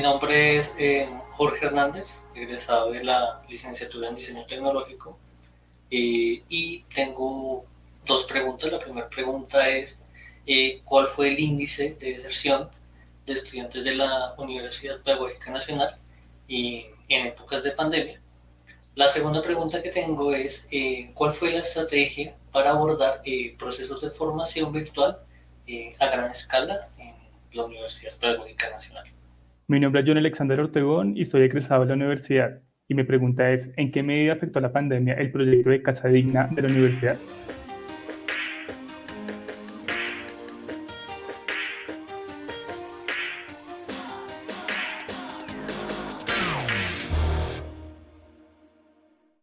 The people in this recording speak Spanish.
nombre es eh, Jorge Hernández, egresado de la licenciatura en Diseño Tecnológico eh, y tengo dos preguntas. La primera pregunta es eh, ¿cuál fue el índice de deserción de estudiantes de la Universidad Pedagógica Nacional en épocas de pandemia? La segunda pregunta que tengo es ¿cuál fue la estrategia para abordar procesos de formación virtual a gran escala en la Universidad Pedagógica Nacional? Mi nombre es John Alexander Ortegón y soy egresado de la universidad. Y mi pregunta es, ¿en qué medida afectó la pandemia el proyecto de Casa Digna de la universidad?